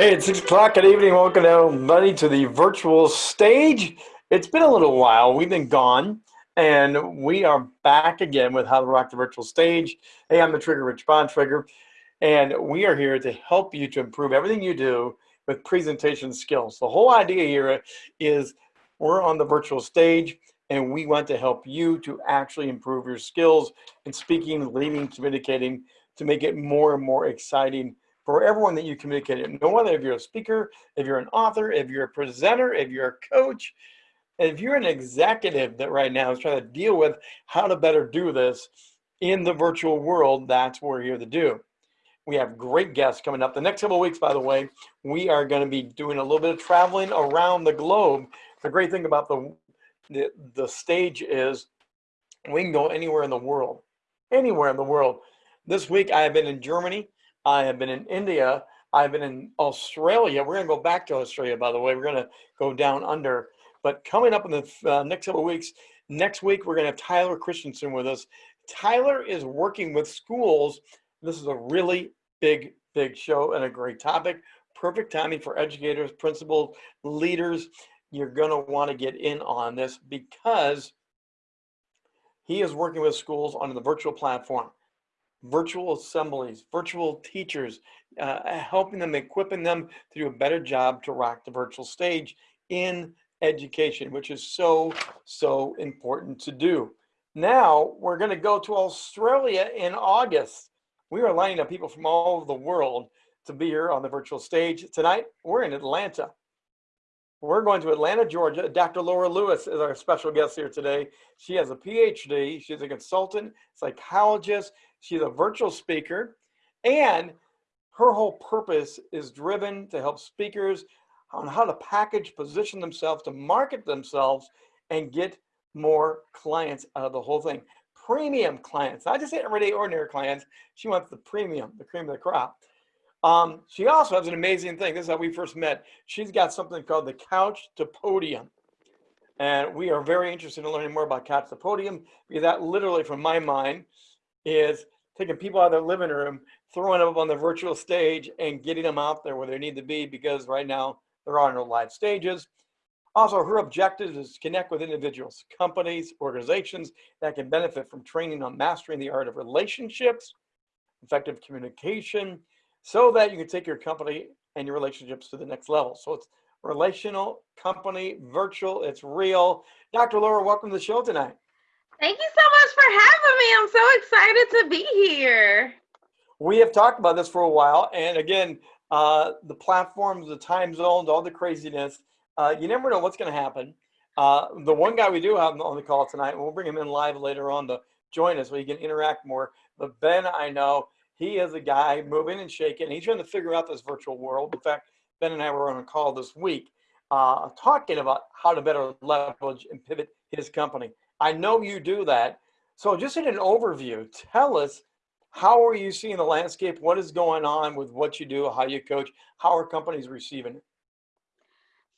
Hey, it's six o'clock. Good evening. Welcome everybody to the virtual stage. It's been a little while. We've been gone, and we are back again with How to Rock the Virtual Stage. Hey, I'm the Trigger Rich Bond Trigger, and we are here to help you to improve everything you do with presentation skills. The whole idea here is we're on the virtual stage, and we want to help you to actually improve your skills in speaking, leading, communicating to make it more and more exciting for everyone that you communicate. with. No matter if you're a speaker, if you're an author, if you're a presenter, if you're a coach, if you're an executive that right now is trying to deal with how to better do this in the virtual world, that's what we're here to do. We have great guests coming up. The next couple weeks, by the way, we are going to be doing a little bit of traveling around the globe. The great thing about the, the, the stage is we can go anywhere in the world, anywhere in the world. This week I have been in Germany. I have been in India. I've been in Australia. We're going to go back to Australia, by the way. We're going to go down under. But coming up in the uh, next couple of weeks, next week, we're going to have Tyler Christensen with us. Tyler is working with schools. This is a really big, big show and a great topic. Perfect timing for educators, principals, leaders. You're going to want to get in on this because he is working with schools on the virtual platform virtual assemblies, virtual teachers, uh, helping them, equipping them to do a better job to rock the virtual stage in education, which is so, so important to do. Now we're going to go to Australia in August. We are lining up people from all over the world to be here on the virtual stage. Tonight, we're in Atlanta. We're going to Atlanta, Georgia. Dr. Laura Lewis is our special guest here today. She has a PhD. She's a consultant, psychologist. She's a virtual speaker. And her whole purpose is driven to help speakers on how to package, position themselves, to market themselves, and get more clients out of the whole thing. Premium clients, not just everyday ordinary clients. She wants the premium, the cream of the crop. Um, she also has an amazing thing. This is how we first met. She's got something called the Couch to Podium. And we are very interested in learning more about Couch to Podium because that literally, from my mind, is taking people out of their living room, throwing them up on the virtual stage and getting them out there where they need to be because right now there are no live stages. Also, her objective is to connect with individuals, companies, organizations that can benefit from training on mastering the art of relationships, effective communication, so that you can take your company and your relationships to the next level. So it's relational, company, virtual, it's real. Dr. Laura, welcome to the show tonight. Thank you so much for having me. I'm so excited to be here. We have talked about this for a while. And again, uh, the platforms, the time zones, all the craziness, uh, you never know what's going to happen. Uh, the one guy we do have on the call tonight, and we'll bring him in live later on to join us so he can interact more. But Ben, I know, he is a guy moving and shaking. He's trying to figure out this virtual world. In fact, Ben and I were on a call this week uh, talking about how to better leverage and pivot his company. I know you do that. So just in an overview, tell us how are you seeing the landscape? What is going on with what you do, how you coach, how are companies receiving it?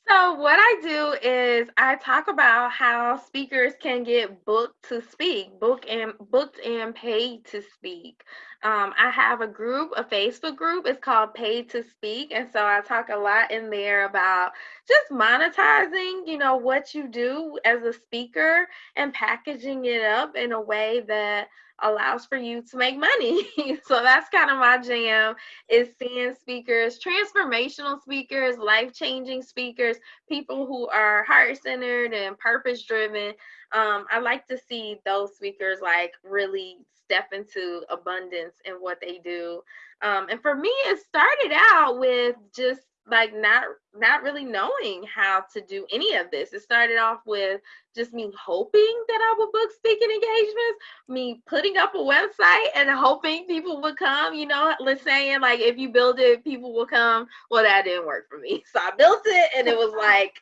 So what I do is I talk about how speakers can get booked to speak, book and booked and paid to speak. Um, I have a group, a Facebook group. It's called Paid to Speak, and so I talk a lot in there about just monetizing, you know, what you do as a speaker and packaging it up in a way that allows for you to make money. so that's kind of my jam is seeing speakers, transformational speakers, life-changing speakers, people who are heart-centered and purpose-driven. Um, I like to see those speakers like really step into abundance in what they do. Um, and for me, it started out with just like not not really knowing how to do any of this. It started off with just me hoping that I would book speaking engagements, me putting up a website and hoping people would come, you know, let's saying like if you build it, people will come. Well, that didn't work for me. So I built it and it was like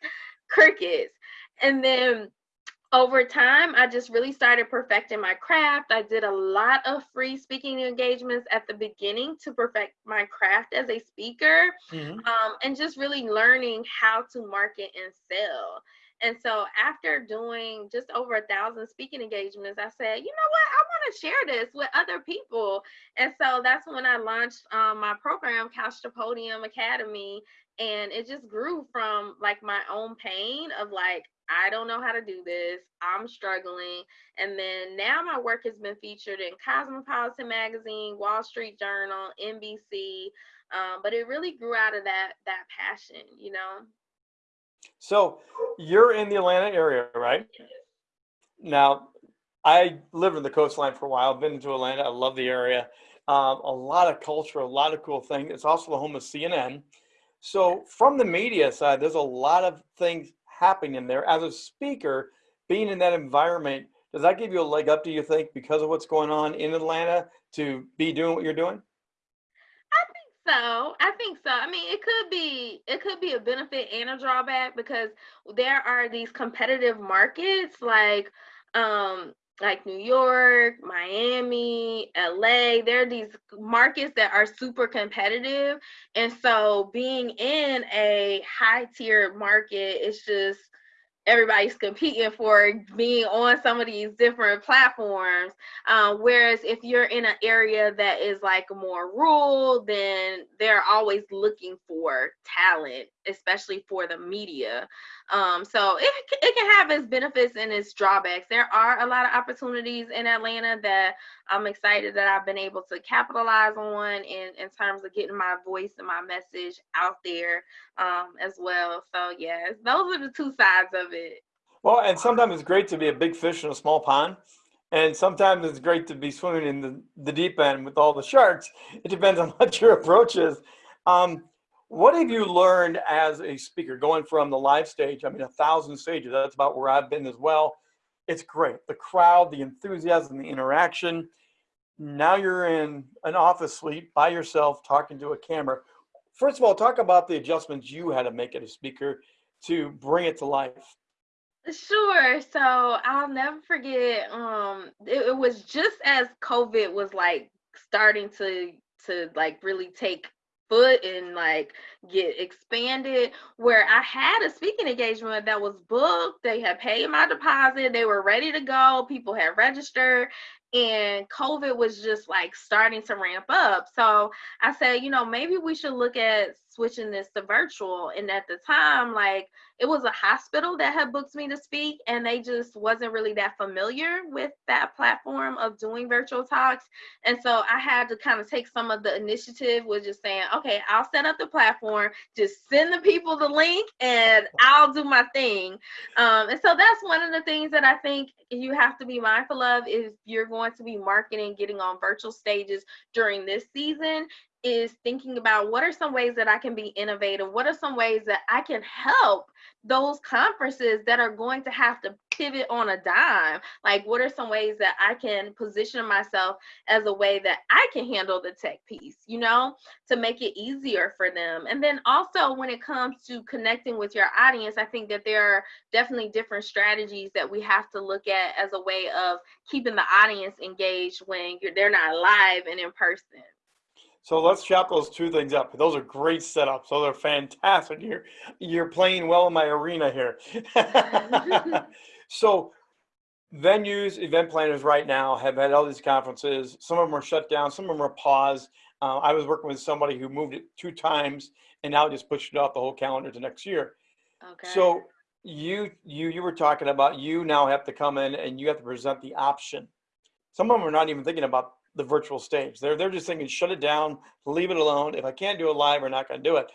crickets. And then over time, I just really started perfecting my craft. I did a lot of free speaking engagements at the beginning to perfect my craft as a speaker mm-hmm. um, and just really learning how to market and sell. And so after doing just over a thousand speaking engagements, I said, you know what, I want to share this with other people. And so that's when I launched um, my program, Couch to Podium Academy. And it just grew from like my own pain of like, I don't know how to do this. I'm struggling. And then now my work has been featured in Cosmopolitan Magazine, Wall Street Journal, NBC. Um, but it really grew out of that that passion, you know. So you're in the Atlanta area, right? Now, I lived in the coastline for a while. Been to Atlanta. I love the area. Um, a lot of culture, a lot of cool things. It's also the home of CNN. So from the media side, there's a lot of things happening in there. As a speaker, being in that environment, does that give you a leg up, do you think, because of what's going on in Atlanta to be doing what you're doing? I think so. I think so. I mean, it could be it could be a benefit and a drawback because there are these competitive markets like um like New York, Miami, LA. There are these markets that are super competitive. And so being in a high tier market it's just everybody's competing for being on some of these different platforms. Um, whereas if you're in an area that is like more rural, then they're always looking for talent, especially for the media. Um, so it, it can have its benefits and its drawbacks. There are a lot of opportunities in Atlanta that I'm excited that I've been able to capitalize on in, in terms of getting my voice and my message out there um, as well. So yes, those are the two sides of it. Well, and sometimes it's great to be a big fish in a small pond. And sometimes it's great to be swimming in the, the deep end with all the sharks. It depends on what your approach is. Um, what have you learned as a speaker going from the live stage? I mean, a thousand stages, that's about where I've been as well. It's great. The crowd, the enthusiasm, the interaction. Now you're in an office suite by yourself talking to a camera. First of all, talk about the adjustments you had to make as a speaker to bring it to life. Sure. So I'll never forget. Um, it, it was just as COVID was like starting to to like really take foot and like get expanded where I had a speaking engagement that was booked. They had paid my deposit, they were ready to go, people had registered, and COVID was just like starting to ramp up. So I said, you know, maybe we should look at switching this to virtual. And at the time, like it was a hospital that had booked me to speak, and they just wasn't really that familiar with that platform of doing virtual talks. And so I had to kind of take some of the initiative with just saying, okay, I'll set up the platform, just send the people the link, and I'll do my thing. Um, and so that's one of the things that I think you have to be mindful of if you're going to be marketing, getting on virtual stages during this season is thinking about what are some ways that I can be innovative? What are some ways that I can help those conferences that are going to have to pivot on a dime? Like, what are some ways that I can position myself as a way that I can handle the tech piece, you know, to make it easier for them? And then also, when it comes to connecting with your audience, I think that there are definitely different strategies that we have to look at as a way of keeping the audience engaged when they're not live and in person. So let's chop those two things up. Those are great setups. Those are fantastic. You're you're playing well in my arena here. so venues, event planners right now have had all these conferences. Some of them are shut down. Some of them are paused. Uh, I was working with somebody who moved it two times and now just pushed it off the whole calendar to next year. Okay. So you you you were talking about you now have to come in and you have to present the option. Some of them are not even thinking about the virtual stage. They're they're just thinking shut it down, leave it alone. If I can't do it live, we're not going to do it.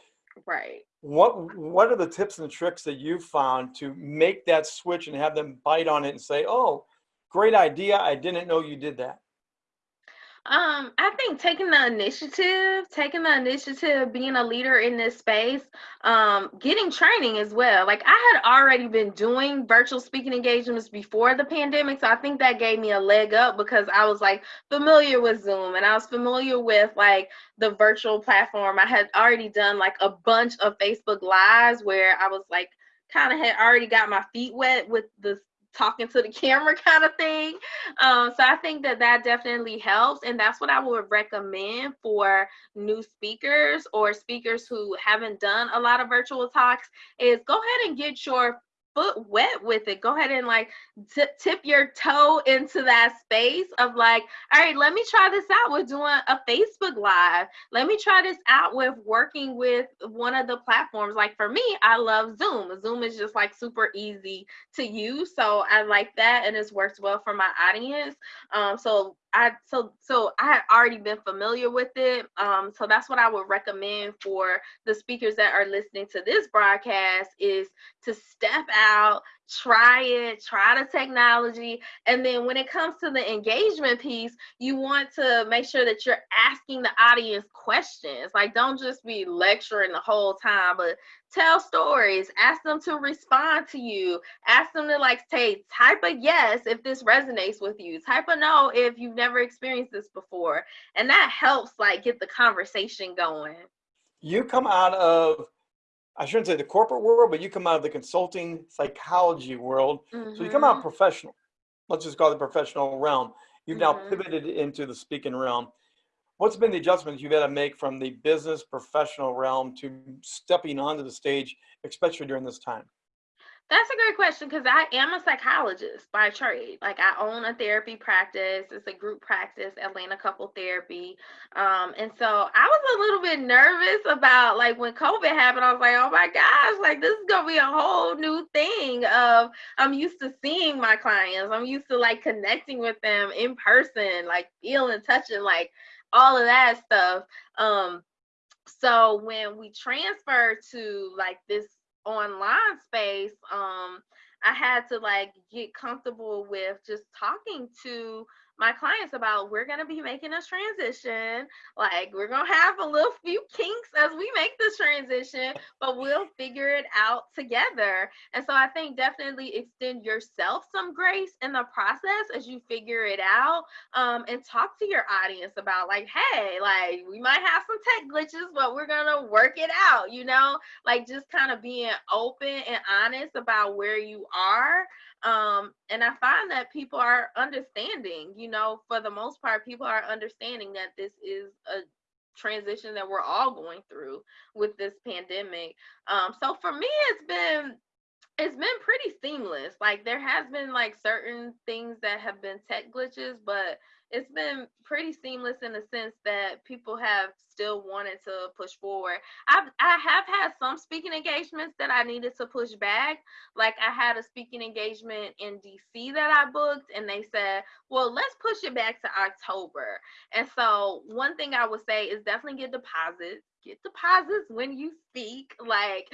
Right. What what are the tips and tricks that you've found to make that switch and have them bite on it and say, "Oh, great idea. I didn't know you did that." Um, I think taking the initiative, taking the initiative, being a leader in this space, um, getting training as well. Like I had already been doing virtual speaking engagements before the pandemic, so I think that gave me a leg up because I was like familiar with Zoom and I was familiar with like the virtual platform. I had already done like a bunch of Facebook lives where I was like kind of had already got my feet wet with the talking to the camera kind of thing. Um, so I think that that definitely helps. And that's what I would recommend for new speakers or speakers who haven't done a lot of virtual talks is go ahead and get your foot wet with it. Go ahead and like tip your toe into that space of like, all right, let me try this out with doing a Facebook Live. Let me try this out with working with one of the platforms. Like for me, I love Zoom. Zoom is just like super easy to use. So I like that and it's worked well for my audience. Um, so I so so I had already been familiar with it. Um, so that's what I would recommend for the speakers that are listening to this broadcast is to step out, try it, try the technology. And then when it comes to the engagement piece, you want to make sure that you're asking the audience questions. Like, don't just be lecturing the whole time, but tell stories, ask them to respond to you, ask them to like say, type a yes if this resonates with you, type a no if you've never experienced this before. And that helps like get the conversation going. You come out of I shouldn't say the corporate world, but you come out of the consulting psychology world. Mm-hmm. So you come out mm-hmm. professional. Let's just call it the professional realm. You've mm-hmm. now pivoted into the speaking realm. What's been the adjustments you've had to make from the business professional realm to stepping onto the stage, especially during this time? That's a great question because I am a psychologist by trade. Like I own a therapy practice. It's a group practice, Atlanta Couple Therapy. Um, and so I was a little bit nervous about like when COVID happened. I was like, oh my gosh, like this is gonna be a whole new thing. Of I'm used to seeing my clients. I'm used to like connecting with them in person, like feeling, touching, like all of that stuff. Um, so when we transferred to like this online space, um, I had to like get comfortable with just talking to my clients about we're going to be making a transition. Like we're going to have a little few kinks as we make this transition, but we'll figure it out together. And so I think definitely extend yourself some grace in the process as you figure it out um, and talk to your audience about like, hey, like we might have some tech glitches, but we're going to work it out, you know, like just kind of being open and honest about where you are um, and I find that people are understanding, you know, for the most part, people are understanding that this is a transition that we're all going through with this pandemic. Um, so for me, it's been it's been pretty seamless. Like there has been like certain things that have been tech glitches, but it's been pretty seamless in the sense that people have still wanted to push forward. I've I have had some speaking engagements that I needed to push back. Like I had a speaking engagement in DC that I booked and they said, "Well, let's push it back to October." And so, one thing I would say is definitely get deposits get deposits when you speak like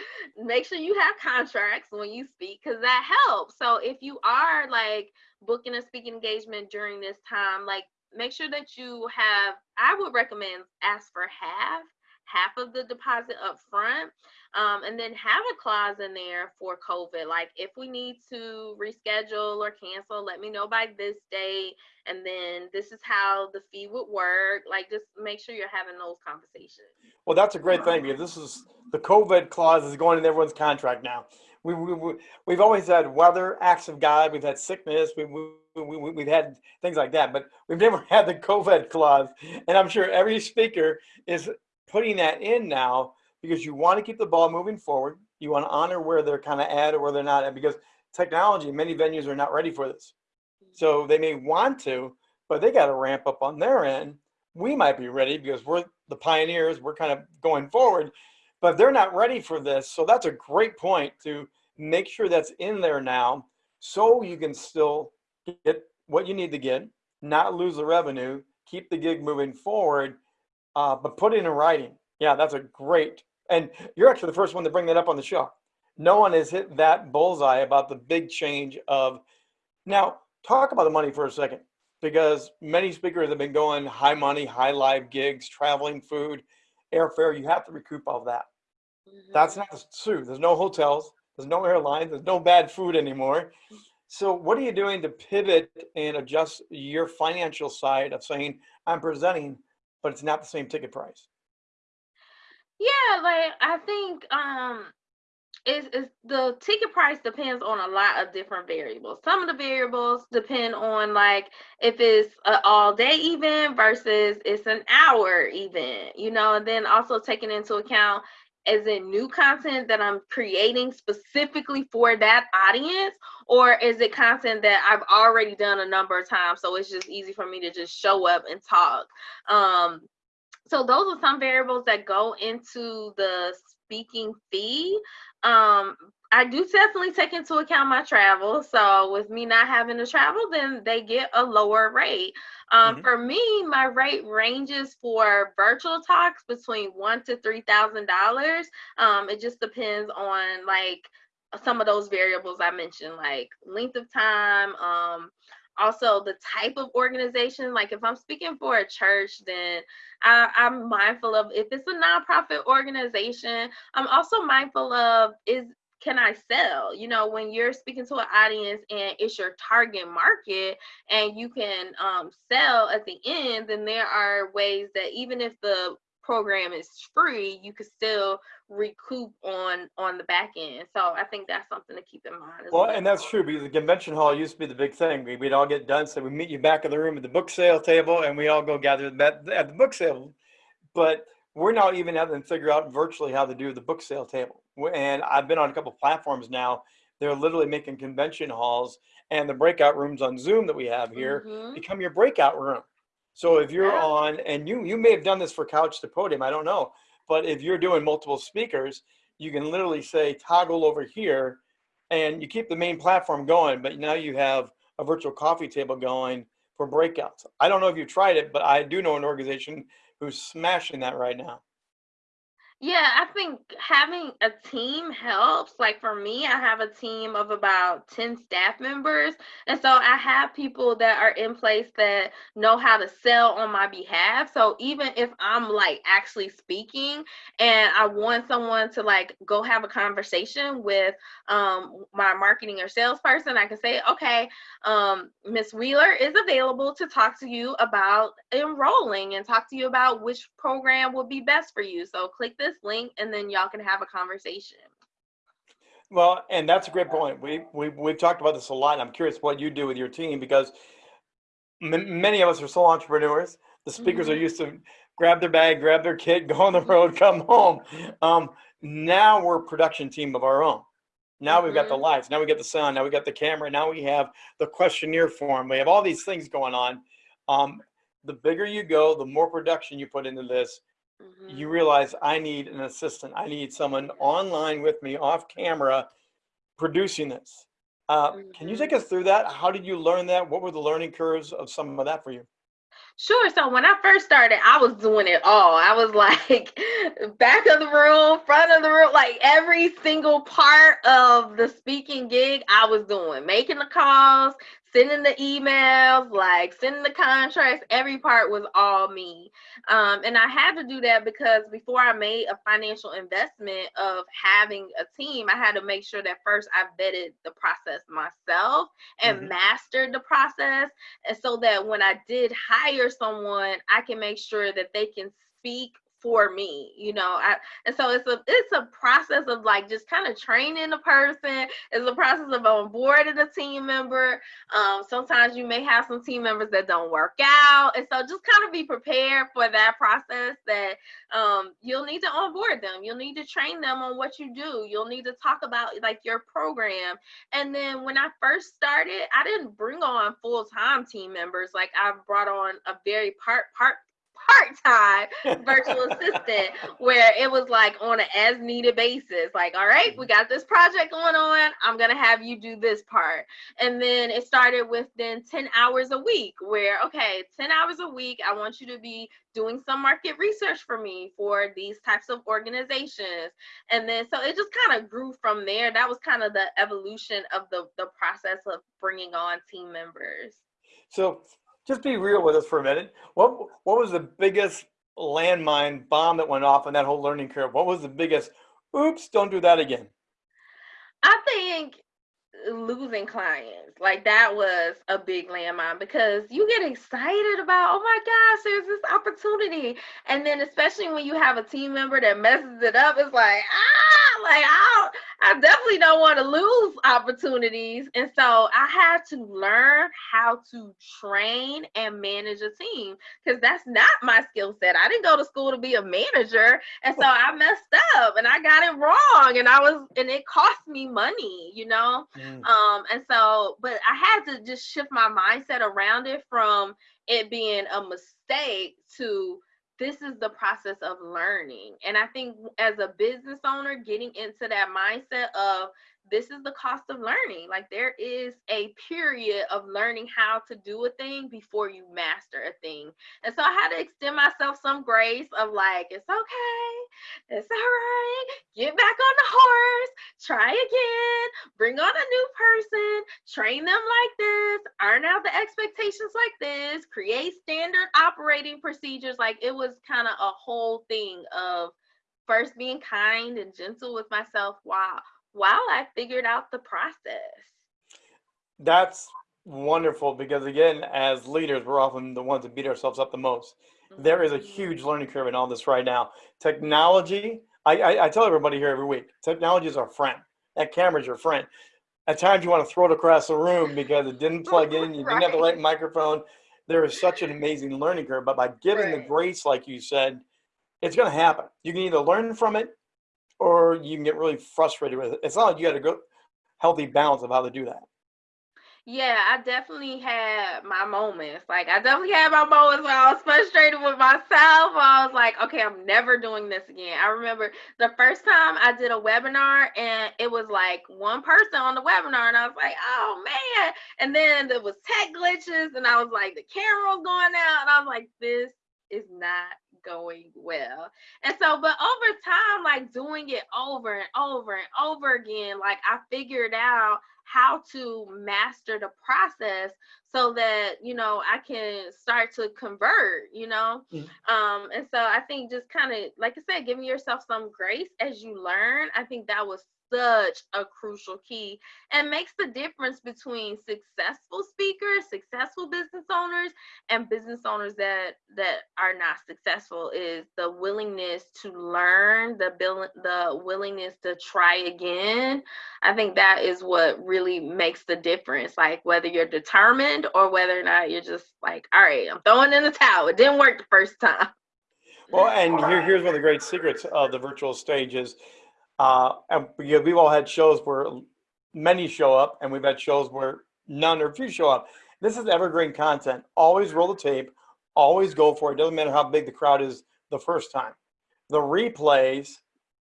make sure you have contracts when you speak because that helps so if you are like booking a speaking engagement during this time like make sure that you have i would recommend ask for half half of the deposit up front um, and then have a clause in there for covid. Like if we need to reschedule or cancel let me know by this date and then this is how the fee would work. Like just make sure you're having those conversations. Well that's a great thing because this is the covid clause is going in everyone's contract now we, we, we, have always had weather, acts of God, we've had sickness, we, we, we, we've had things like that, but we've never had the COVID clause. And I'm sure every speaker is putting that in now because you want to keep the ball moving forward. You want to honor where they're kind of at or where they're not at because technology, many venues are not ready for this. So they may want to, but they got to ramp up on their end. We might be ready because we're the pioneers, we're kind of going forward but they're not ready for this. So that's a great point to make sure that's in there now so you can still get what you need to get, not lose the revenue, keep the gig moving forward, uh, but put it in writing. Yeah, that's a great, and you're actually the first one to bring that up on the show. No one has hit that bullseye about the big change of, now talk about the money for a second, because many speakers have been going high money, high live gigs, traveling food, airfare, you have to recoup all that. Mm-hmm. That's not true. There's no hotels, there's no airlines, there's no bad food anymore. So what are you doing to pivot and adjust your financial side of saying I'm presenting, but it's not the same ticket price? Yeah, like I think um is is the ticket price depends on a lot of different variables. Some of the variables depend on like if it's an all day event versus it's an hour event, you know, and then also taking into account is it new content that I'm creating specifically for that audience, or is it content that I've already done a number of times? So it's just easy for me to just show up and talk. Um, so those are some variables that go into the speaking fee. Um, I do definitely take into account my travel. So with me not having to travel, then they get a lower rate. Um, mm-hmm. For me, my rate ranges for virtual talks between one to three thousand um, dollars. It just depends on like some of those variables I mentioned, like length of time, um, also the type of organization like if i'm speaking for a church then I, am mindful of if it's a nonprofit organization i'm also mindful of is can I sell? You know, when you're speaking to an audience and it's your target market and you can um, sell at the end, then there are ways that even if the program is free, you could still recoup on on the back end. So I think that's something to keep in mind. Well, well, and that's true because the convention hall used to be the big thing. We, would all get done, so we meet you back in the room at the book sale table, and we all go gather at, at the book sale. But we're now even having to figure out virtually how to do the book sale table. And I've been on a couple platforms now. They're literally making convention halls and the breakout rooms on Zoom that we have here mm-hmm. become your breakout room. So if you're on, and you you may have done this for couch to podium, I don't know, but if you're doing multiple speakers, you can literally say toggle over here, and you keep the main platform going, but now you have a virtual coffee table going for breakouts. I don't know if you tried it, but I do know an organization who's smashing that right now. Yeah, I think having a team helps. Like for me, I have a team of about 10 staff members. And so I have people that are in place that know how to sell on my behalf. So even if I'm like actually speaking and I want someone to like go have a conversation with um, my marketing or salesperson, I can say, okay, um, Miss Wheeler is available to talk to you about enrolling and talk to you about which program will be best for you. So click this this link and then y'all can have a conversation. Well, and that's a great point. We, we, we've talked about this a lot. I'm curious what you do with your team because many of us are sole entrepreneurs. The speakers mm-hmm. are used to grab their bag, grab their kid, go on the road, come home. Um, now we're a production team of our own. Now mm-hmm. we've got the mm-hmm. lights, now we got the sound, now we got the camera, now we have the questionnaire form. We have all these things going on. Um, the bigger you go, the more production you put into this, mm-hmm. you realize I need an assistant. I need someone online with me off camera producing this. Uh, mm-hmm. Can you take mm-hmm. us through that? How did you learn that? What were the learning curves of some of that for you? Sure. So when I first started, I was doing it all. I was like back of the room, front of the room, like every single part of the speaking gig, I was doing, making the calls, sending the emails, like sending the contracts, every part was all me. Um, and I had to do that because before I made a financial investment of having a team, I had to make sure that first I vetted the process myself and mm-hmm. mastered the process. And so that when I did hire someone, I can make sure that they can speak for me you know I, and so it's a it's a process of like just kind of training the person. It's a process of onboarding a team member. Um, sometimes you may have some team members that don't work out and so just kind of be prepared for that process that um, you'll need to onboard them. You'll need to train them on what you do. You'll need to talk about like your program. And then when i first started i didn't bring on full-time team members. Like i brought on a very part part part-time virtual assistant where it was like on an as needed basis like all right we got this project going on. I'm gonna have you do this part. And then it started with then 10 hours a week where okay 10 hours a week i want you to be doing some market research for me for these types of organizations. And then so it just kind of grew from there. That was kind of the evolution of the the process of bringing on team members. So just be real with us for a minute. What what was the biggest landmine bomb that went off on that whole learning curve? What was the biggest? Oops! Don't do that again. I think losing clients like that was a big landmine because you get excited about oh my gosh there's this opportunity and then especially when you have a team member that messes it up it's like ah like I, I definitely don't want to lose opportunities, and so I had to learn how to train and manage a team because that's not my skill set. I didn't go to school to be a manager, and so I messed up and I got it wrong, and I was, and it cost me money, you know. Mm. Um, and so, but I had to just shift my mindset around it from it being a mistake to this is the process of learning. And I think as a business owner, getting into that mindset of this is the cost of learning. Like there is a period of learning how to do a thing before you master a thing. And so I had to extend myself some grace of like, it's okay, it's all right, get back on the horse, try again, bring on a new person, train them like this, iron out the expectations like this, create standard operating procedures. Like it was kind of a whole thing of first being kind and gentle with myself while while I figured out the process. That's wonderful because again, as leaders, we're often the ones that beat ourselves up the most. Mm-hmm. There is a huge learning curve in all this right now. Technology, I, I, I tell everybody here every week, technology is our friend. That camera's your friend. At times you want to throw it across the room because it didn't plug in, you right. didn't have the right microphone. There is such an amazing learning curve, but by giving right. the grace, like you said, it's going to happen. You can either learn from it or you can get really frustrated with it. It's not like you got a good, healthy balance of how to do that. Yeah, I definitely had my moments. Like I definitely had my moments where I was frustrated with myself. I was like, okay, I'm never doing this again. I remember the first time I did a webinar and it was like one person on the webinar and I was like, oh man. And then there was tech glitches and I was like, the camera was going out and I was like, this is not going well. And so, but over time, like doing it over and over and over again, like I figured out how to master the process so that you know i can start to convert you know mm. um and so i think just kind of like i said giving yourself some grace as you learn i think that was such a crucial key and makes the difference between successful speakers, successful business owners, and business owners that that are not successful is the willingness to learn, the bill, the willingness to try again. I think that is what really makes the difference. Like whether you're determined or whether or not you're just like, all right, I'm throwing in the towel. It didn't work the first time. Well, and here, here's one of the great secrets of the virtual stage is uh, and we've all had shows where many show up, and we've had shows where none or few show up. This is evergreen content. Always roll the tape. Always go for it. Doesn't matter how big the crowd is the first time. The replays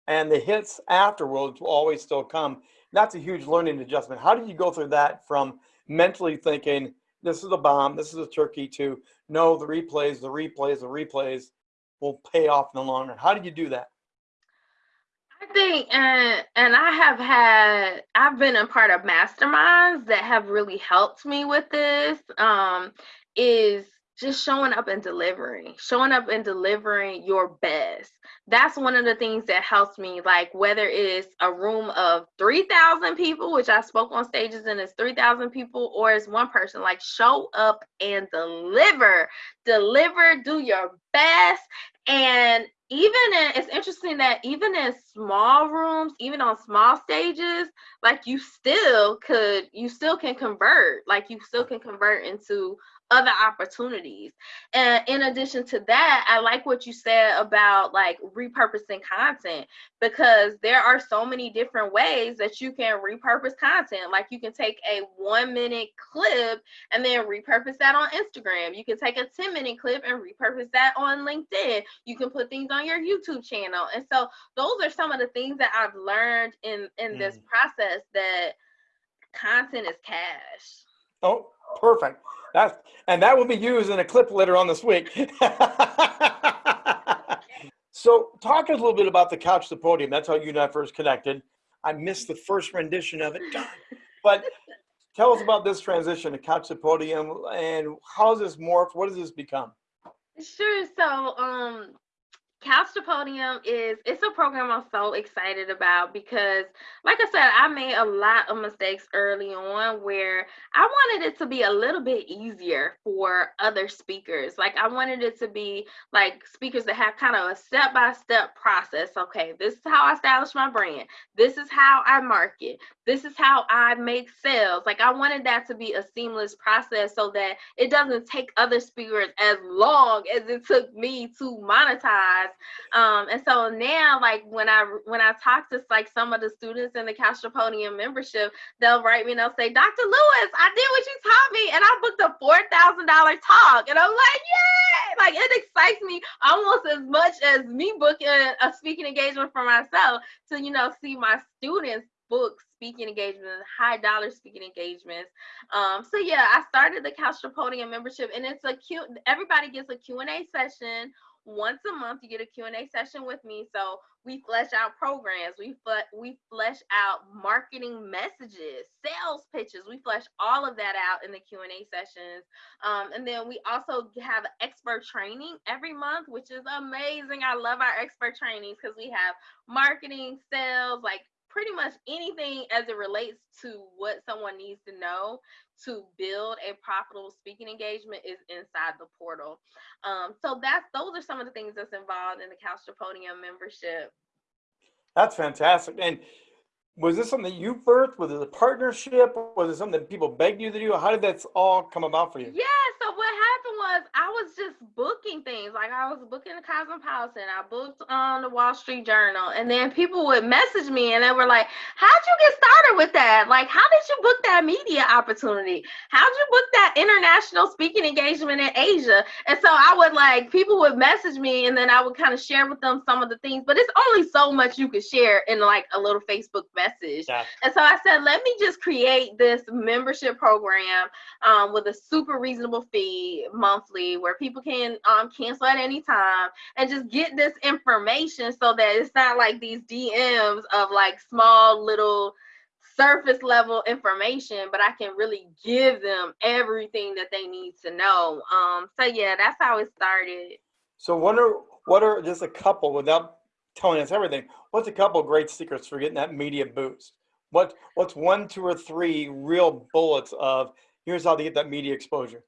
and the hits afterwards will always still come. That's a huge learning adjustment. How did you go through that from mentally thinking this is a bomb, this is a turkey, to no, the replays, the replays, the replays will pay off in the long run? How did you do that? I think, and and I have had, I've been a part of masterminds that have really helped me with this. Um, is just showing up and delivering, showing up and delivering your best. That's one of the things that helps me. Like whether it's a room of three thousand people, which I spoke on stages and it's three thousand people, or it's one person. Like show up and deliver, deliver, do your best, and even in it's interesting that even in small rooms even on small stages like you still could you still can convert like you still can convert into other opportunities. And in addition to that, I like what you said about like repurposing content because there are so many different ways that you can repurpose content. Like you can take a one minute clip and then repurpose that on Instagram. You can take a 10 minute clip and repurpose that on LinkedIn. You can put things on your YouTube channel. And so those are some of the things that I've learned in in mm. this process that content is cash. Oh, perfect. That and that will be used in a clip later on this week. so talk a little bit about the couch to podium. That's how you and I first connected. I missed the first rendition of it, but tell us about this transition to couch to podium and how has this morphed? What does this become? Sure. So um Couch to Podium is it's a program I'm so excited about because like I said, I made a lot of mistakes early on where I wanted it to be a little bit easier for other speakers. Like I wanted it to be like speakers that have kind of a step-by-step process. Okay, this is how I establish my brand. This is how I market. This is how I make sales. Like I wanted that to be a seamless process so that it doesn't take other speakers as long as it took me to monetize. Um, and so now, like when I when I talk to like some of the students in the Couch Podium membership, they'll write me and they'll say, Dr. Lewis, I did what you taught me, and I booked a four thousand dollar talk, and I'm like, yay! Like it excites me almost as much as me booking a speaking engagement for myself to you know see my students book speaking engagements, high dollar speaking engagements. Um, so yeah, I started the to Podium membership, and it's a cute. Everybody gets a Q and A session once a month. You get a Q and A session with me. So we flesh out programs. We we flesh out marketing messages, sales pitches. We flesh all of that out in the Q and A sessions. Um, and then we also have expert training every month, which is amazing. I love our expert trainings because we have marketing, sales, like pretty much anything as it relates to what someone needs to know to build a profitable speaking engagement is inside the portal. Um, so that's those are some of the things that's involved in the Couch to Podium membership. That's fantastic. And was this something you birthed? Was it a partnership? Was it something that people begged you to do? How did that all come about for you? Yeah, so what happened was I was just booking things. Like I was booking the Cosmopolitan, I booked on the Wall Street Journal, and then people would message me and they were like, How'd you get started with that? Like, how did you book that media opportunity? How'd you book that international speaking engagement in Asia? And so I would like people would message me and then I would kind of share with them some of the things, but it's only so much you could share in like a little Facebook message message. Yeah. And so I said, let me just create this membership program um, with a super reasonable fee monthly where people can um, cancel at any time and just get this information so that it's not like these DMs of like small little surface level information, but I can really give them everything that they need to know. Um, so yeah, that's how it started. So what are what are just a couple without telling us everything. What's a couple great secrets for getting that media boost? What what's one, two, or three real bullets of here's how to get that media exposure?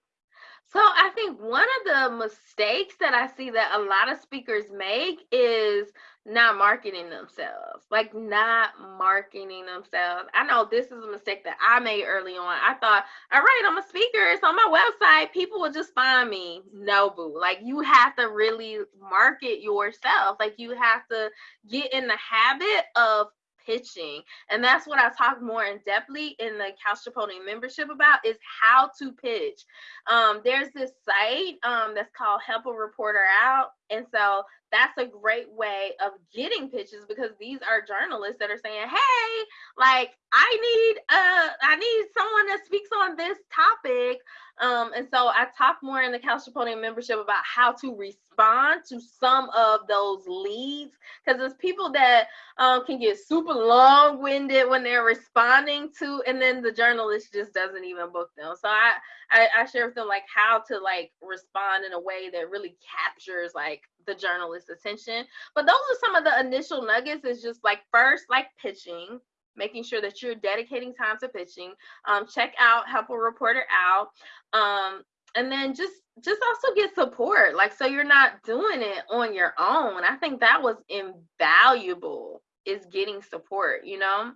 So I think one of the mistakes that I see that a lot of speakers make is not marketing themselves, like not marketing themselves. I know this is a mistake that I made early on. I thought, all right, I'm a speaker. It's on my website. People will just find me. No, boo. Like you have to really market yourself. Like you have to get in the habit of pitching. And that's what I talk more in depthly in the Couch Podium membership about is how to pitch. Um, there's this site um, that's called Help a Reporter Out. And so that's a great way of getting pitches because these are journalists that are saying, "Hey, like I need uh I need someone that speaks on this topic." Um, and so I talk more in the Couch membership about how to respond to some of those leads because there's people that um, can get super long-winded when they're responding to, and then the journalist just doesn't even book them. So I, I I share with them like how to like respond in a way that really captures like the journalist's attention. But those are some of the initial nuggets. Is just like first, like pitching, making sure that you're dedicating time to pitching. Um, check out Help a Reporter Out. Um, and then just just also get support like so you're not doing it on your own i think that was invaluable is getting support you know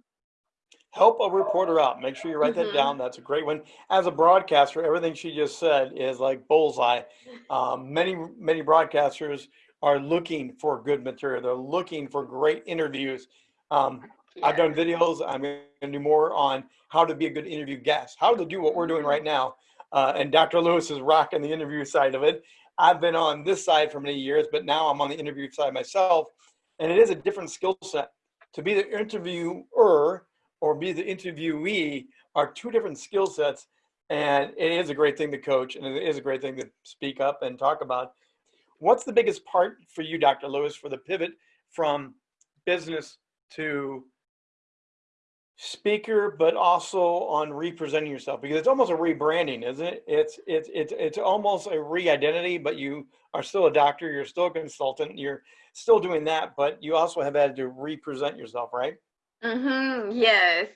help a reporter out. Make sure you write that mm-hmm. down. That's a great one. As a broadcaster, everything she just said is like bullseye. Um, many, many broadcasters are looking for good material. They're looking for great interviews. Um, yeah. I've done videos. I'm going to do more on how to be a good interview guest, how to do what we're doing right now. Uh, and Dr. Lewis is rocking the interview side of it. I've been on this side for many years, but now I'm on the interview side myself. And it is a different skill set. To be the interviewer or be the interviewee are two different skill sets. And it is a great thing to coach and it is a great thing to speak up and talk about. What's the biggest part for you, Dr. Lewis, for the pivot from business to speaker, but also on representing yourself? Because it's almost a rebranding, isn't it? It's it's it's it's almost a re-identity, but you are still a doctor, you're still a consultant, you're still doing that, but you also have had to represent yourself, right? Mm-hmm. Yes.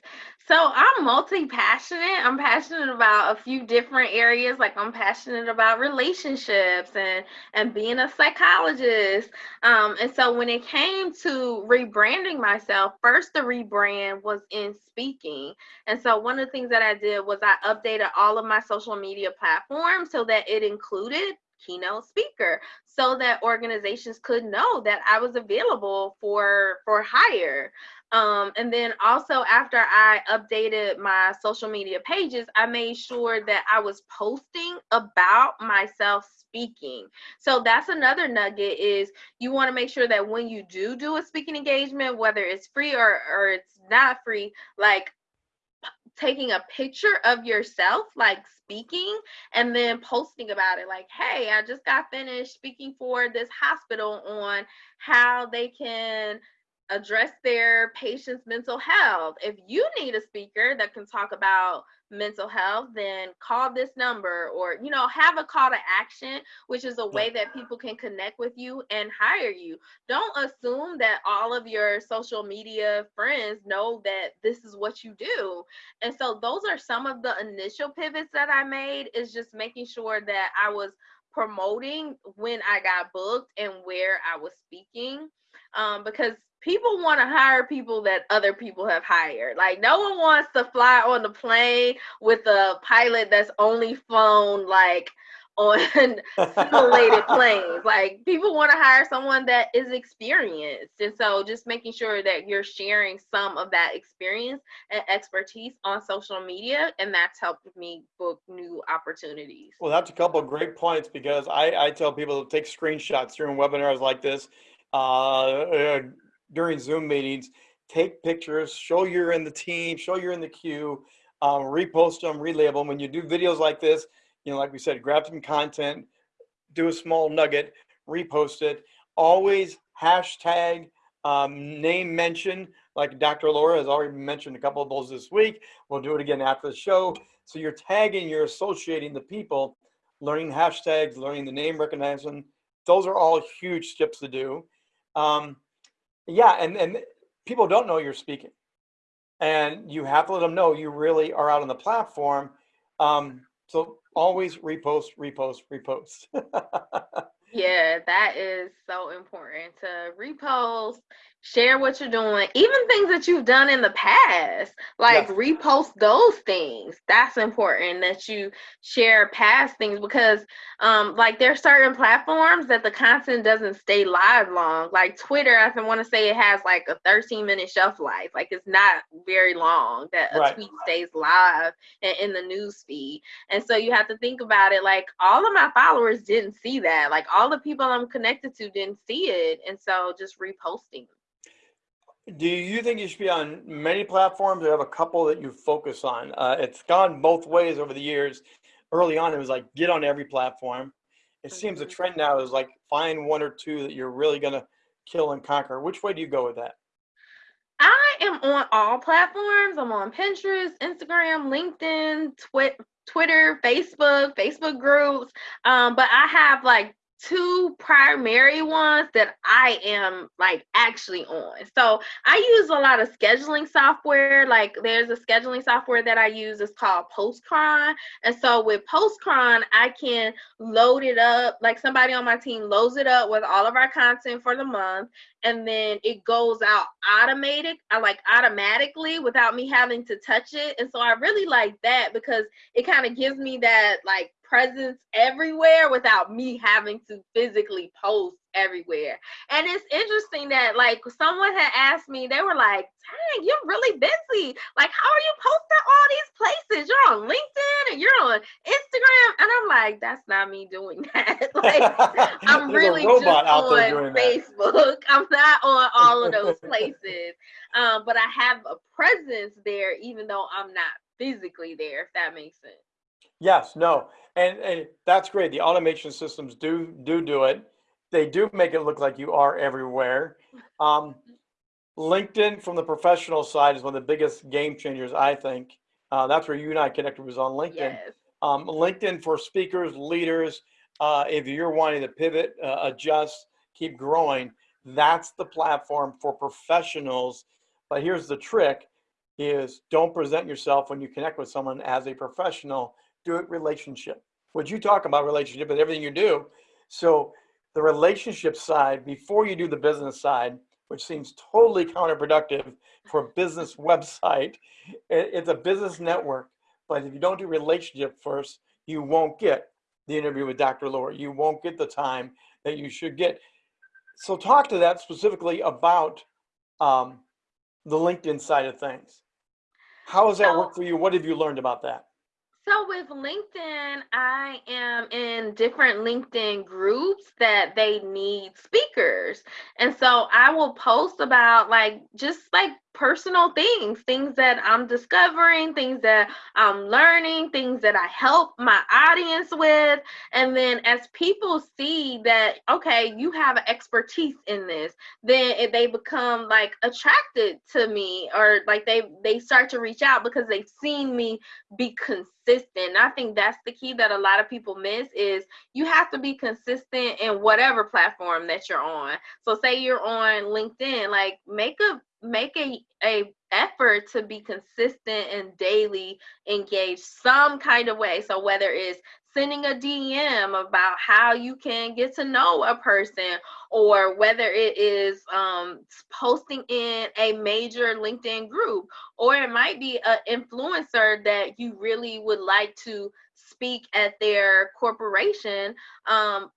So I'm multi-passionate. I'm passionate about a few different areas. Like I'm passionate about relationships and and being a psychologist. Um, and so when it came to rebranding myself, first the rebrand was in speaking. And so one of the things that I did was I updated all of my social media platforms so that it included keynote speaker so that organizations could know that I was available for for hire. Um, and then also after I updated my social media pages, I made sure that I was posting about myself speaking. So that's another nugget is you want to make sure that when you do do a speaking engagement, whether it's free or, or it's not free, like taking a picture of yourself, like speaking, and then posting about it, like, hey, I just got finished speaking for this hospital on how they can address their patients' mental health. If you need a speaker that can talk about mental health, then call this number or, you know, have a call to action, which is a way that people can connect with you and hire you. Don't assume that all of your social media friends know that this is what you do. And so those are some of the initial pivots that I made is just making sure that I was promoting when I got booked and where I was speaking. Um, because people want to hire people that other people have hired. Like no one wants to fly on the plane with a pilot that's only flown like on simulated planes. Like people want to hire someone that is experienced. And so just making sure that you're sharing some of that experience and expertise on social media. And that's helped me book new opportunities. Well, that's a couple of great points because I, I tell people to take screenshots during webinars like this. Uh, during Zoom meetings, take pictures, show you're in the team, show you're in the queue, um, repost them, relabel them. When you do videos like this, you know, like we said, grab some content, do a small nugget, repost it. Always hashtag um, name mention, like Dr. Laura has already mentioned a couple of those this week. We'll do it again after the show. So you're tagging, you're associating the people, learning hashtags, learning the name recognition. Those are all huge steps to do. Um, yeah, and and people don't know you're speaking, and you have to let them know you really are out on the platform. Um, so always repost, repost, repost. yeah, that is so important to repost, share what you're doing even things that you've done in the past like yes. repost those things. That's important that you share past things because um like there's certain platforms that the content doesn't stay live long. Like twitter i want to say it has like a 13 minute shelf life. Like it's not very long that a right. tweet stays live in, in the news feed. And so you have to think about it like all of my followers didn't see that. Like all the people i'm connected to didn't see it. And so just reposting do you think you should be on many platforms or have a couple that you focus on? Uh, it's gone both ways over the years. Early on, it was like get on every platform. It seems the mm-hmm. trend now is like find one or two that you're really going to kill and conquer. Which way do you go with that? I am on all platforms. I'm on Pinterest, Instagram, LinkedIn, Twi- Twitter, Facebook, Facebook groups. Um, but I have like two primary ones that I am like actually on. So I use a lot of scheduling software. Like there's a scheduling software that I use. It's called Postcron. And so with Postcron, I can load it up. Like somebody on my team loads it up with all of our content for the month. And then it goes out automated, I uh, like automatically without me having to touch it. And so I really like that because it kind of gives me that like presence everywhere without me having to physically post everywhere. And it's interesting that like someone had asked me, they were like, dang, you're really busy. Like, how are you posting all these places? You're on LinkedIn and you're on Instagram. And I'm like, that's not me doing that. like I'm really just on Facebook. I'm not on all of those places. Um, but I have a presence there even though I'm not physically there, if that makes sense. Yes, no, and, and that's great. The automation systems do do do it. They do make it look like you are everywhere. Um, LinkedIn, from the professional side, is one of the biggest game changers. I think uh, that's where you and I connected was on LinkedIn. Yes. Um, LinkedIn for speakers, leaders. Uh, if you're wanting to pivot, uh, adjust, keep growing, that's the platform for professionals But here's the trick is don't present yourself when you connect with someone as a professional, do it relationship. What you talk about relationship and everything you do. So the relationship side before you do the business side, which seems totally counterproductive for a business website. It's a business network, but if you don't do relationship first, you won't get the interview with Dr. Lohr. You won't get the time that you should get. So talk to that specifically about um, the LinkedIn side of things. How has that So, worked for you? What have you learned about that? So with LinkedIn, I am in different LinkedIn groups that they need speakers. And so I will post about like just like personal things, things that I'm discovering, things that I'm learning, things that I help my audience with. And then as people see that, okay, you have expertise in this, then they become like attracted to me or like they they start to reach out because they've seen me be consistent. I think that's the key that a lot of people miss is you have to be consistent in whatever platform that you're on. So say you're on LinkedIn, like make a make a a effort to be consistent and daily engaged some kind of way. So whether it's sending a dm about how you can get to know a person or whether it is um, posting in a major linkedin group or it might be an influencer that you really would like to speak at their corporation um,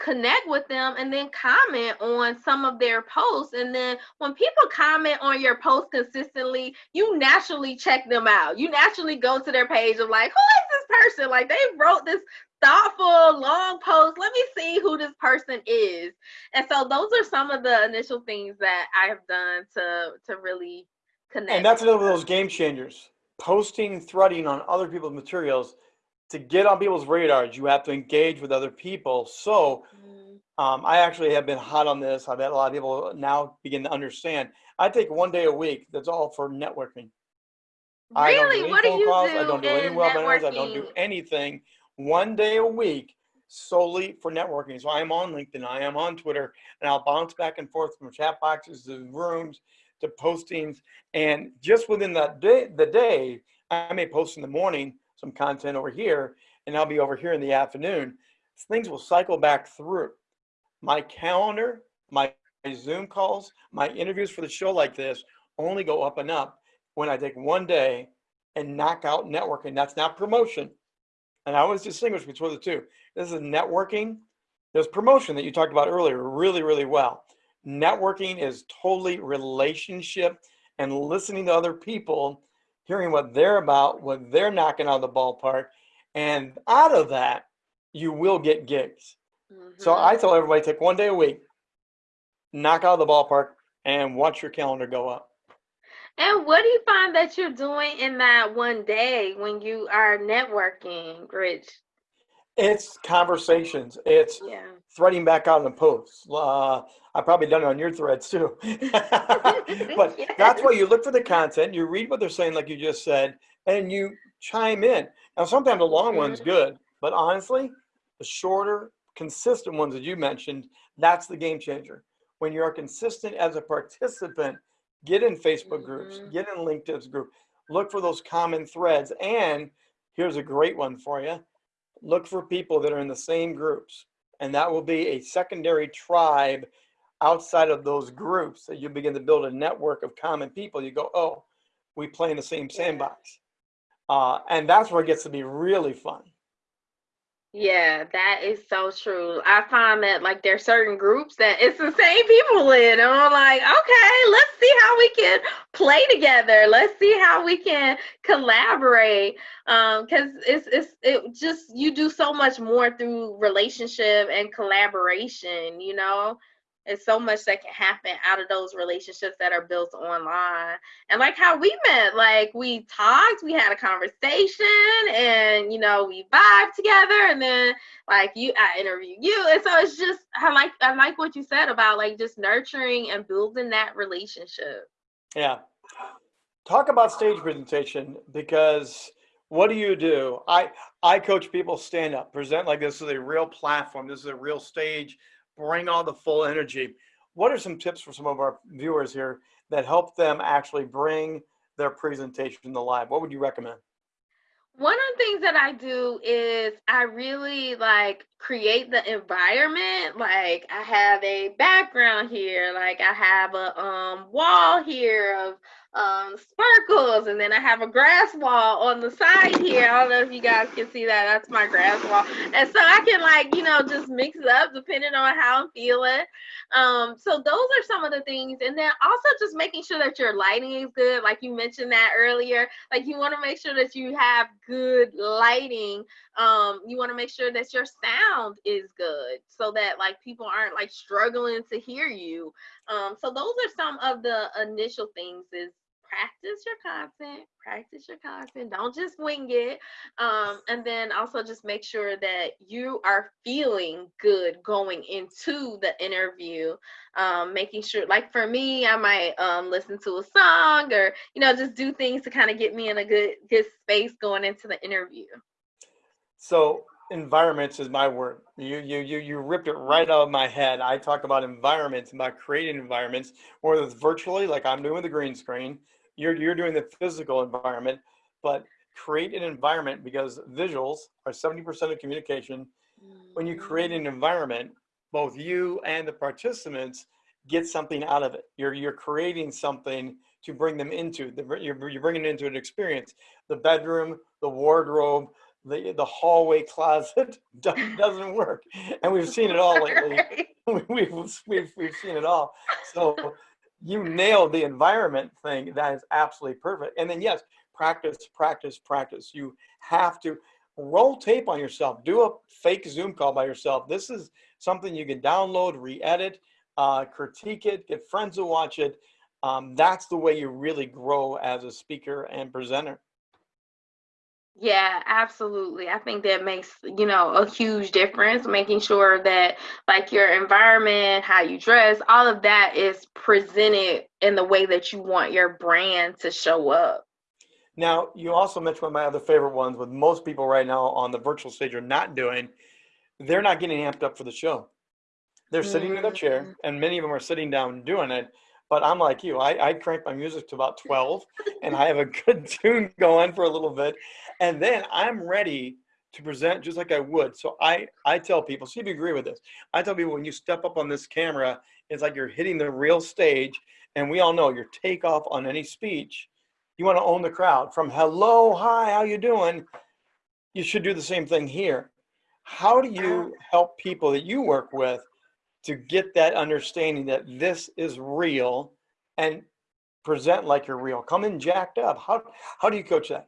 connect with them and then comment on some of their posts. And then when people comment on your post consistently you naturally check them out. You naturally go to their page of like who is this person? Like they wrote this thoughtful long post. Let me see who this person is. And so those are some of the initial things that i have done to to really connect And that's another one of those game changers. Posting, threading on other people's materials to get on people's radars, you have to engage with other people. So Mm, um, I actually have been hot on this. I've had a lot of people now begin to understand. I take one day a week. That's all for networking. Really? I don't do any what do phone you calls. I do don't do any in webinars. I don't do anything. One day a week solely for networking. So I am on LinkedIn. I am on Twitter, and I'll bounce back and forth from chat boxes to rooms to postings. And just within that day, the day, I may post in the morning some content over here, and I'll be over here in the afternoon. Things will cycle back through my calendar, my Zoom calls, my interviews for the show like this only go up and up when I take one day and knock out networking. That's not promotion. And I always distinguish between the two. This is networking. There's promotion that you talked about earlier really, really well. Networking is totally relationship and listening to other people, hearing what they're about, what they're knocking out of the ballpark. And out of that, you will get gigs. So hmm I tell everybody take one day a week, knock out of the ballpark, and watch your calendar go up. And what do you find that you're doing in that one day when you are networking, Rich? It's conversations. It's Yeah. threading back out in the posts. Uh, I've probably done it on your threads too. but that's Yes. why you look for the content, you read what they're saying, like you just said, and you chime in. Now, sometimes the long one's Mhm. good, but honestly, the shorter, consistent ones that you mentioned, that's the game changer. When you're consistent as a participant, get in Facebook groups, Mhm. get in LinkedIn's group, look for those common threads. And here's a great one for you look for people that are in the same groups. And that will be a secondary tribe outside of those groups that you begin to build a network of common people. You go, oh, we play in the same sandbox. Uh, and that's where it gets to be really fun. Yeah, that is so true. I find that like there's certain groups that it's the same people in, and I'm like, okay, let's see how we can play together. Let's see how we can collaborate. Um, because it's it's it just you do so much more through relationship and collaboration, you know. It's so much that can happen out of those relationships that are built online. And like how we met, like we talked, we had a conversation, and you know, we vibe together, and then like you I interviewed you. And so it's just I like I like what you said about like just nurturing and building that relationship. Yeah. Talk about stage presentation because what do you do? I I coach people stand up, present like this is a real platform, this is a real stage, bring all the full energy. what are some tips for some of our viewers here that help them actually bring their presentation to live? What would you recommend? One of the things that I do is I really like create the environment. Like I have a background here, like I have a um wall here of um, sparkles, and then I have a grass wall on the side here. I don't know if you guys can see that. That's my grass wall, and so I can like you know just mix it up depending on how I'm feeling. Um, so those are some of the things, and then also just making sure that your lighting is good. Like you mentioned that earlier, like you want to make sure that you have good lighting. Um, you want to make sure that your sound is good, so that like people aren't like struggling to hear you. Um, so those are some of the initial things is practice your content, practice your content. Don't just wing it. Um, and then also just make sure that you are feeling good going into the interview. Um, making sure, like for me, I might um, listen to a song or you know just do things to kind of get me in a good good space going into the interview. So environments is my word. You you you you ripped it right out of my head. I talk about environments, about creating environments, whether it's virtually, like I'm doing with the green screen, you're you're doing the physical environment, but create an environment because visuals are 70% of communication. When you create an environment, both you and the participants get something out of it. You're you're creating something to bring them into. The, you're, you're bringing into an experience. The bedroom, the wardrobe, the the hallway closet doesn't work, and we've seen it all lately. we've, we've we've seen it all. So you nailed the environment thing. That is absolutely perfect. And then yes, practice, practice, practice. You have to roll tape on yourself. Do a fake Zoom call by yourself. This is something you can download, re-edit, uh, critique it, get friends to watch it. Um, that's the way you really grow as a speaker and presenter. Yeah, absolutely. I think that makes, you know, a huge difference, making sure that like your environment, how you dress, all of that is presented in the way that you want your brand to show up. Now, you also mentioned one of my other favorite ones with most people right now on the virtual stage are not doing, they're not getting amped up for the show. They're sitting in their chair Mm. and many of them are sitting down doing it. But I'm like you, I, I crank my music to about 12 and I have a good tune going for a little bit. And then I'm ready to present just like I would. So I, I tell people, see if you agree with this. I tell people when you step up on this camera, it's like you're hitting the real stage. And we all know your takeoff on any speech, you want to own the crowd from hello, hi, how you doing? You should do the same thing here. How do you help people that you work with to get that understanding that this is real and present like you're real? Come in jacked up. How, how do you coach that?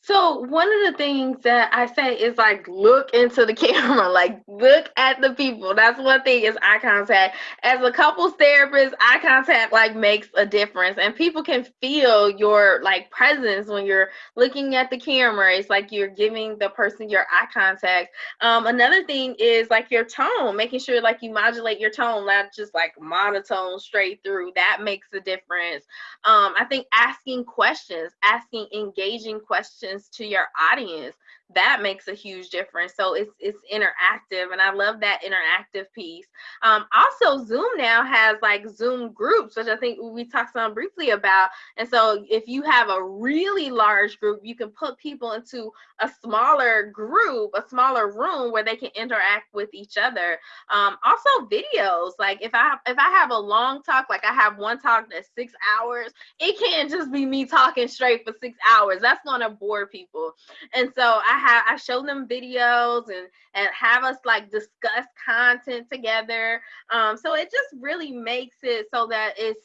So one of the things that I say is like look into the camera, like look at the people. That's one thing is eye contact. As a couples therapist, eye contact like makes a difference, and people can feel your like presence when you're looking at the camera. It's like you're giving the person your eye contact. Um, another thing is like your tone, making sure like you modulate your tone, not just like monotone straight through. That makes a difference. Um, I think asking questions, asking engaging questions to your audience that makes a huge difference. So it's it's interactive and i love that interactive piece. Um, also zoom now has like zoom groups which i think we talked some briefly about. And so if you have a really large group you can put people into a smaller group a smaller room where they can interact with each other. Um, also videos. Like if i if i have a long talk like i have one talk that's six hours it can't just be me talking straight for six hours. That's to bore people. And so i have I show them videos and and have us like discuss content together. Um, so it just really makes it so that it's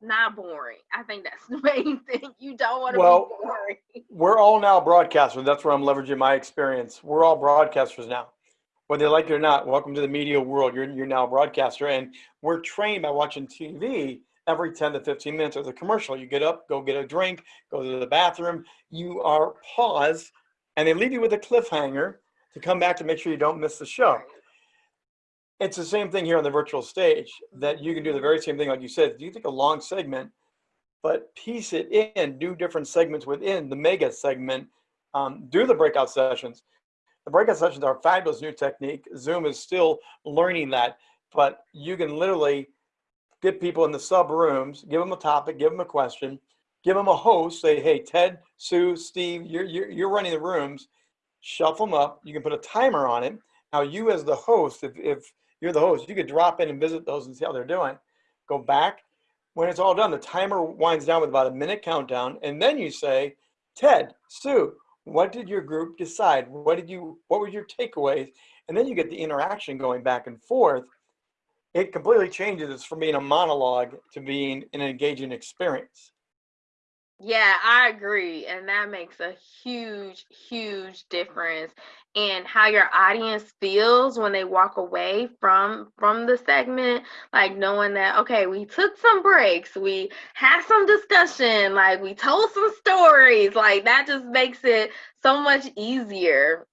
not boring. I think that's the main thing. You don't want to Well, be boring. We're all now broadcasters. That's where I'm leveraging my experience. We're all broadcasters now. Whether you like it or not, welcome to the media world. You're, you're now a broadcaster. And we're trained by watching TV every 10 to 15 minutes of the commercial. You get up, go get a drink, go to the bathroom. You are paused and they leave you with a cliffhanger to come back to make sure you don't miss the show. It's the same thing here on the virtual stage that you can do the very same thing, like you said. Do you take a long segment, but piece it in, do different segments within the mega segment, um, do the breakout sessions. The breakout sessions are a fabulous new technique. Zoom is still learning that. but you can literally get people in the sub rooms, give them a topic, give them a question, give them a host, say, hey, Ted, Sue, Steve, you're, you're, you're running the rooms, shuffle them up. You can put a timer on it. Now you as the host, if, if you're the host, you could drop in and visit those and see how they're doing. Go back. When it's all done, the timer winds down with about a minute countdown. And then you say, Ted, Sue, what did your group decide? What did you, what were your takeaways? And then you get the interaction going back and forth. It completely changes from being a monologue to being an engaging experience. Yeah, I agree. And that makes a huge, huge difference in how your audience feels when they walk away from from the segment, like knowing that okay, we took some breaks, we had some discussion, like we told some stories, like that just makes it so much easier.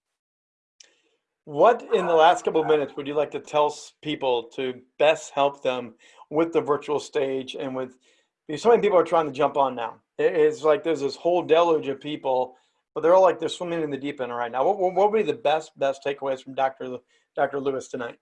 What in the last couple of minutes would you like to tell people to best help them with the virtual stage and with so many people are trying to jump on now. It's like there's this whole deluge of people, but they're all like they're swimming in the deep end right now. What, what would be the best best takeaways from Dr. Dr. Louis tonight?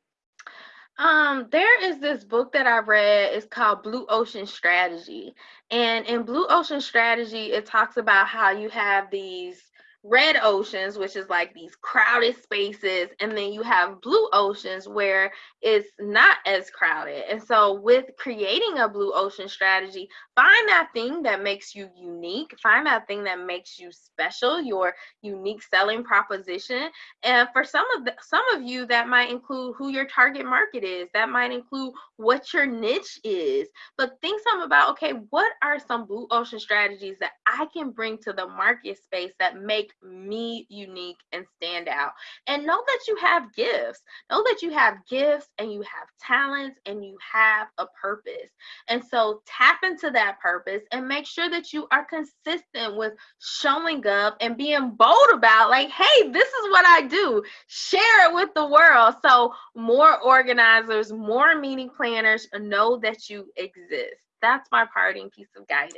Um, there is this book that I read. It's called Blue Ocean Strategy, and in Blue Ocean Strategy, it talks about how you have these red oceans, which is like these crowded spaces, and then you have blue oceans where it's not as crowded. And so, with creating a blue ocean strategy, find that thing that makes you unique, find that thing that makes you special, your unique selling proposition. And for some of the, some of you, that might include who your target market is, that might include what your niche is. But think some about okay, what are some blue ocean strategies that I can bring to the market space that make me unique and stand out. And know that you have gifts. Know that you have gifts and you have talents and you have a purpose. And so tap into that purpose and make sure that you are consistent with showing up and being bold about, like, hey, this is what I do. Share it with the world. So more organizers, more meeting planners know that you exist. That's my parting piece of guidance.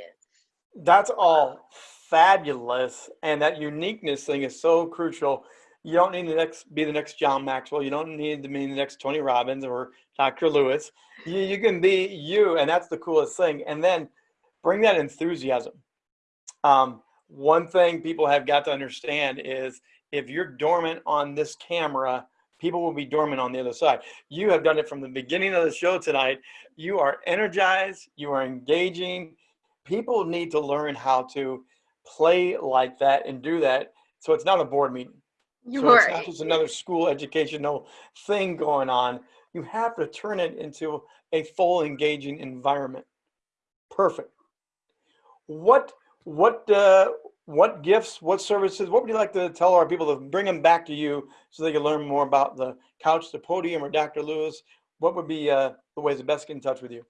That's all fabulous. And that uniqueness thing is so crucial. You don't need to next be the next John Maxwell. You don't need to be the next Tony Robbins or Dr. Louis. You, you can be you, and that's the coolest thing. And then bring that enthusiasm. Um, one thing people have got to understand is if you're dormant on this camera, people will be dormant on the other side. You have done it from the beginning of the show tonight. You are energized, you are engaging. People need to learn how to play like that and do that. So it's not a board meeting. You so are it's not just another school educational thing going on. You have to turn it into a full engaging environment. Perfect. What what uh, what gifts, what services, what would you like to tell our people to bring them back to you so they can learn more about the couch the podium or Dr. Louis? What would be uh, the ways the best get in touch with you?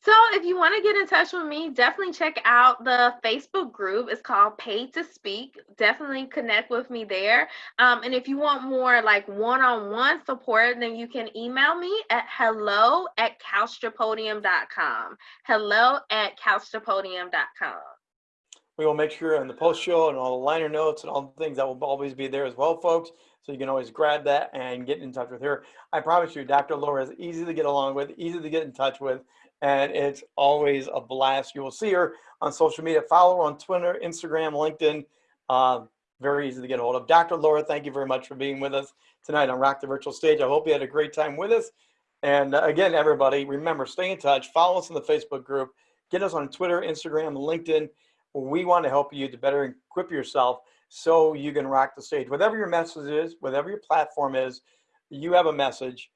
So if you want to get in touch with me, definitely check out the Facebook group. It's called Paid to Speak. Definitely connect with me there. Um, and if you want more like one-on-one support, then you can email me at hello at couchtopodium.com. Hello at couchtopodium.com. We will make sure in the post show and all the liner notes and all the things that will always be there as well, folks. So you can always grab that and get in touch with her. I promise you, Dr. Laura is easy to get along with, easy to get in touch with and it's always a blast. You will see her on social media. Follow her on Twitter, Instagram, LinkedIn. Uh, very easy to get a hold of. Dr. Laura, thank you very much for being with us tonight on Rock the Virtual Stage. I hope you had a great time with us. And uh, again, everybody, remember, stay in touch. Follow us in the Facebook group. Get us on Twitter, Instagram, LinkedIn. We want to help you to better equip yourself so you can rock the stage. Whatever your message is, whatever your platform is, you have a message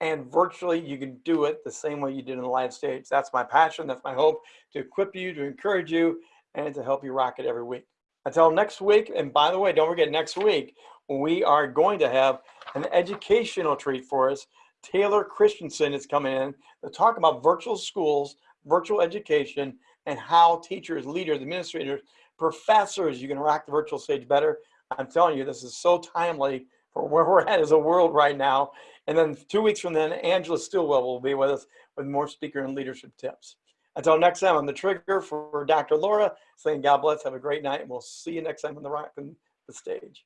and virtually you can do it the same way you did in the live stage. That's my passion. That's my hope to equip you, to encourage you, and to help you rock it every week. Until next week, and by the way, don't forget next week, we are going to have an educational treat for us. Taylor Christensen is coming in to talk about virtual schools, virtual education, and how teachers, leaders, administrators, professors, you can rock the virtual stage better. I'm telling you, this is so timely for where we're at as a world right now. And then two weeks from then, Angela Stillwell will be with us with more speaker and leadership tips. Until next time, I'm the trigger for Dr. Laura saying God bless, have a great night, and we'll see you next time on the Rock and the Stage.